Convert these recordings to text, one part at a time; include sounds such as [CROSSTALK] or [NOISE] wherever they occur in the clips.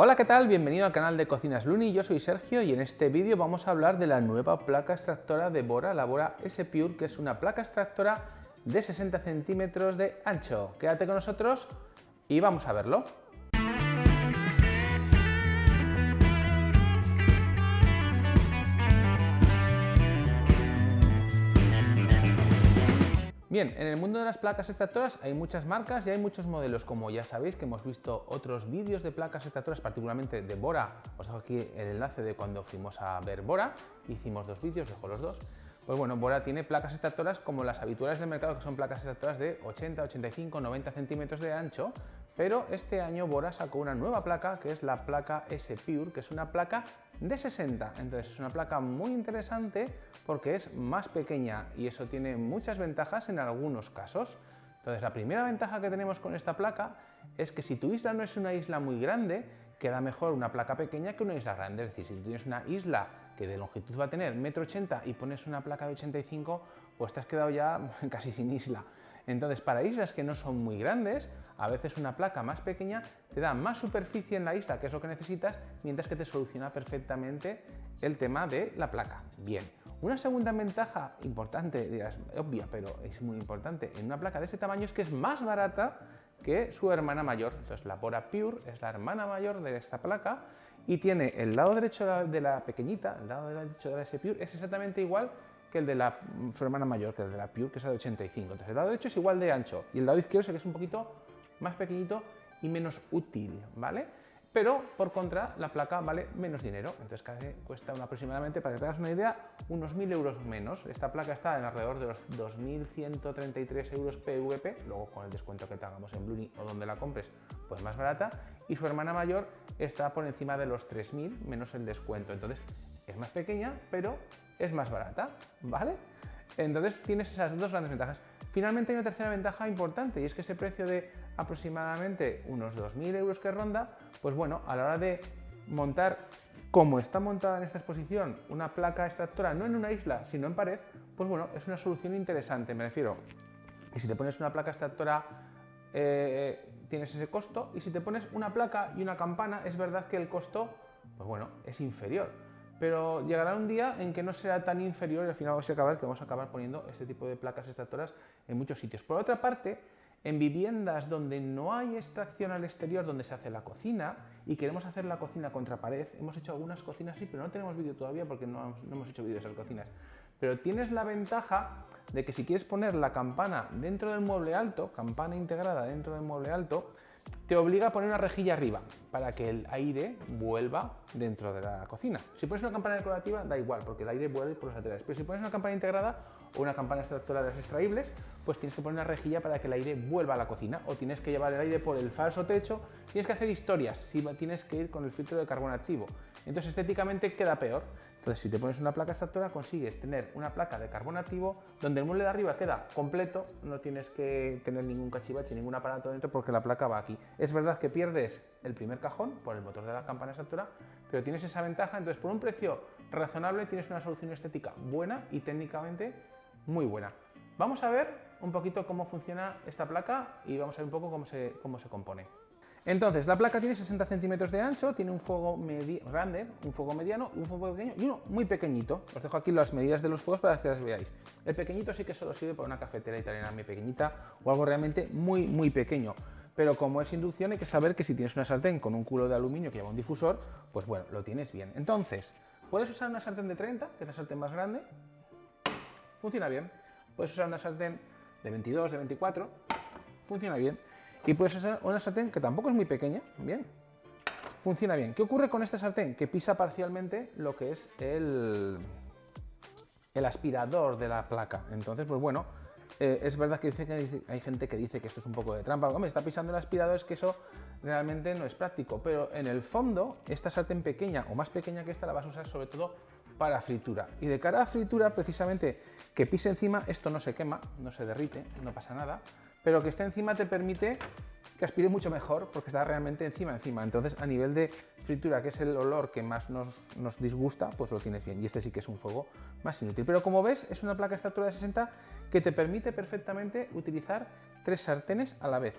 Hola, ¿qué tal? Bienvenido al canal de Cocinas Luni, yo soy Sergio y en este vídeo vamos a hablar de la nueva placa extractora de Bora, la Bora S-Pure, que es una placa extractora de 60 centímetros de ancho. Quédate con nosotros y vamos a verlo. Bien, en el mundo de las placas extractoras hay muchas marcas y hay muchos modelos, como ya sabéis que hemos visto otros vídeos de placas extractoras, particularmente de Bora. Os dejo aquí el enlace de cuando fuimos a ver Bora, hicimos dos vídeos, dejo los dos. Pues bueno, Bora tiene placas extractoras como las habituales del mercado, que son placas extractoras de 80, 85, 90 centímetros de ancho, pero este año Bora sacó una nueva placa, que es la placa S-Pure, que es una placa de 60. Entonces es una placa muy interesante porque es más pequeña y eso tiene muchas ventajas en algunos casos. Entonces la primera ventaja que tenemos con esta placa es que si tu isla no es una isla muy grande, queda mejor una placa pequeña que una isla grande. Es decir, si tú tienes una isla que de longitud va a tener 1,80 m y pones una placa de 85, pues te has quedado ya [LAUGHS] casi sin isla. Entonces, para islas que no son muy grandes, a veces una placa más pequeña te da más superficie en la isla, que es lo que necesitas, mientras que te soluciona perfectamente el tema de la placa. Bien, una segunda ventaja importante, dirás, obvia, pero es muy importante, en una placa de este tamaño es que es más barata que su hermana mayor. Entonces, la Bora Pure es la hermana mayor de esta placa y tiene el lado derecho de la pequeñita, el lado derecho de la S Pure es exactamente igual que el de la, su hermana mayor, que el de la Pure, que es de 85. Entonces el lado derecho es igual de ancho y el lado izquierdo es que es un poquito más pequeñito y menos útil, ¿vale? Pero, por contra, la placa vale menos dinero, entonces cuesta aproximadamente, para que te hagas una idea, unos 1.000 euros menos. Esta placa está en alrededor de los 2.133 euros PVP, luego con el descuento que te hagamos en Bluni o donde la compres, pues más barata, y su hermana mayor está por encima de los 3.000 menos el descuento. Entonces, es más pequeña, pero es más barata, ¿vale? Entonces tienes esas dos grandes ventajas. Finalmente hay una tercera ventaja importante y es que ese precio de aproximadamente unos 2.000 euros que ronda, pues bueno, a la hora de montar como está montada en esta exposición una placa extractora no en una isla sino en pared, pues bueno, es una solución interesante, me refiero. Y si te pones una placa extractora eh, tienes ese costo y si te pones una placa y una campana es verdad que el costo, pues bueno, es inferior pero llegará un día en que no será tan inferior y al final vamos a acabar, que vamos a acabar poniendo este tipo de placas extractoras en muchos sitios. Por otra parte, en viviendas donde no hay extracción al exterior, donde se hace la cocina y queremos hacer la cocina contra pared, hemos hecho algunas cocinas así, pero no tenemos vídeo todavía porque no, no hemos hecho vídeo de esas cocinas. Pero tienes la ventaja de que si quieres poner la campana dentro del mueble alto, campana integrada dentro del mueble alto, te obliga a poner una rejilla arriba para que el aire vuelva dentro de la cocina. Si pones una campana decorativa da igual porque el aire vuelve por los laterales, pero si pones una campana integrada o una campana extractora de las extraíbles, pues tienes que poner una rejilla para que el aire vuelva a la cocina o tienes que llevar el aire por el falso techo, tienes que hacer historias si tienes que ir con el filtro de carbón activo. Entonces estéticamente queda peor. Entonces si te pones una placa extractora consigues tener una placa de carbón activo donde el mueble de arriba queda completo, no tienes que tener ningún cachivache, ningún aparato dentro porque la placa va aquí. Es verdad que pierdes el primer cajón por el motor de la campana extractora, pero tienes esa ventaja, entonces por un precio razonable tienes una solución estética buena y técnicamente muy buena. Vamos a ver un poquito cómo funciona esta placa y vamos a ver un poco cómo se, cómo se compone. Entonces, la placa tiene 60 centímetros de ancho, tiene un fuego grande, un fuego mediano, un fuego pequeño y uno muy pequeñito. Os dejo aquí las medidas de los fuegos para que las veáis. El pequeñito sí que solo sirve para una cafetera italiana muy pequeñita o algo realmente muy, muy pequeño. Pero como es inducción hay que saber que si tienes una sartén con un culo de aluminio que lleva un difusor, pues bueno, lo tienes bien. Entonces, puedes usar una sartén de 30, que es la sartén más grande, funciona bien. Puedes usar una sartén de 22, de 24, funciona bien. Y puedes usar una sartén que tampoco es muy pequeña, bien, funciona bien. ¿Qué ocurre con esta sartén? Que pisa parcialmente lo que es el, el aspirador de la placa. Entonces, pues bueno, eh, es verdad que, dice que hay gente que dice que esto es un poco de trampa. Hombre, está pisando el aspirador, es que eso realmente no es práctico. Pero en el fondo, esta sartén pequeña o más pequeña que esta la vas a usar sobre todo para fritura. Y de cara a fritura, precisamente, que pise encima, esto no se quema, no se derrite, no pasa nada pero que esté encima te permite que aspire mucho mejor porque está realmente encima encima. Entonces, a nivel de fritura, que es el olor que más nos, disgusta, pues lo tienes bien. Y este sí que es un fuego más inútil. Pero como ves, es una placa estatura de 60 que te permite perfectamente utilizar tres sartenes a la vez.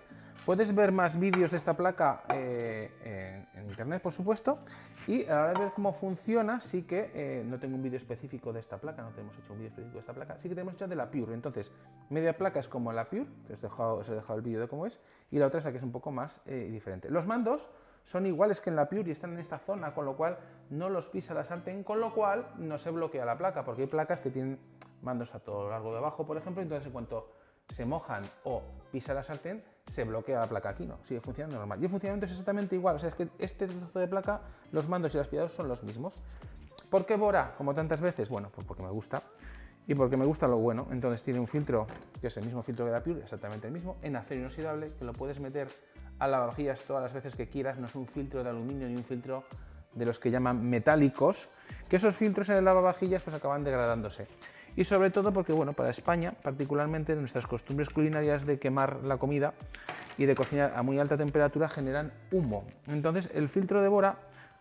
Puedes ver más vídeos de esta placa eh, en, internet, por supuesto, y a la hora de ver cómo funciona, sí que eh, no tengo un vídeo específico de esta placa, no tenemos hecho un vídeo específico de esta placa, sí que tenemos hecho de la Pure. Entonces, media placa es como la Pure, que os he dejado, os he dejado el vídeo de cómo es, y la otra es la que es un poco más eh, diferente. Los mandos son iguales que en la Pure y están en esta zona, con lo cual no los pisa la sartén, con lo cual no se bloquea la placa, porque hay placas que tienen mandos a todo lo largo de abajo, por ejemplo, entonces en cuanto se mojan o pisa la sartén, se bloquea la placa aquí, no, sigue funcionando normal. Y el funcionamiento es exactamente igual, o sea, es que este trozo de placa, los mandos y los aspirados son los mismos. ¿Por qué Bora, como tantas veces? Bueno, pues porque me gusta y porque me gusta lo bueno. Entonces tiene un filtro, que es el mismo filtro que la Pure, exactamente el mismo, en acero inoxidable, que lo puedes meter a lavavajillas todas las veces que quieras, no es un filtro de aluminio ni un filtro de los que llaman metálicos, que esos filtros en el lavavajillas pues acaban degradándose y sobre todo porque bueno, para España, particularmente nuestras costumbres culinarias de quemar la comida y de cocinar a muy alta temperatura generan humo. Entonces el filtro de Bora,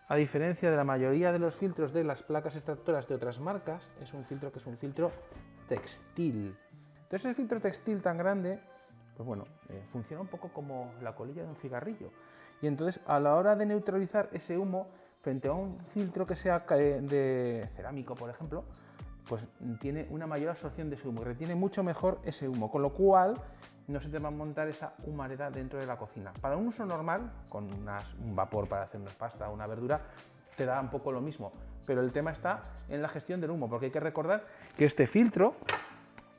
a diferencia de la mayoría de los filtros de las placas extractoras de otras marcas, es un filtro que es un filtro textil. Entonces el filtro textil tan grande, pues bueno, eh, funciona un poco como la colilla de un cigarrillo. Y entonces a la hora de neutralizar ese humo frente a un filtro que sea de cerámico, por ejemplo, pues tiene una mayor absorción de ese humo retiene mucho mejor ese humo, con lo cual no se te va a montar esa humareda dentro de la cocina. Para un uso normal, con un vapor para hacer una pasta o una verdura, te da un poco lo mismo, pero el tema está en la gestión del humo, porque hay que recordar que este filtro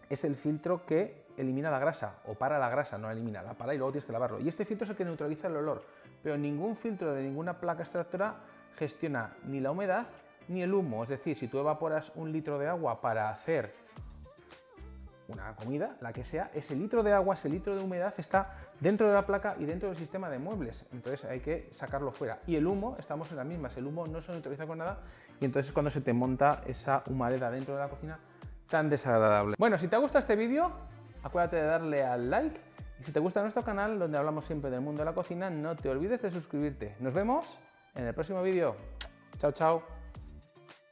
es el filtro que elimina la grasa, o para la grasa, no elimina, la para y luego tienes que lavarlo. Y este filtro es el que neutraliza el olor, pero ningún filtro de ninguna placa extractora gestiona ni la humedad ni el humo. Es decir, si tú evaporas un litro de agua para hacer una comida, la que sea, ese litro de agua, ese litro de humedad está dentro de la placa y dentro del sistema de muebles. Entonces hay que sacarlo fuera. Y el humo, estamos en las mismas, el humo no se neutraliza con nada y entonces es cuando se te monta esa humareda dentro de la cocina tan desagradable. Bueno, si te ha gustado este vídeo, acuérdate de darle al like y si te gusta nuestro canal, donde hablamos siempre del mundo de la cocina, no te olvides de suscribirte. Nos vemos en el próximo vídeo. Chao, chao.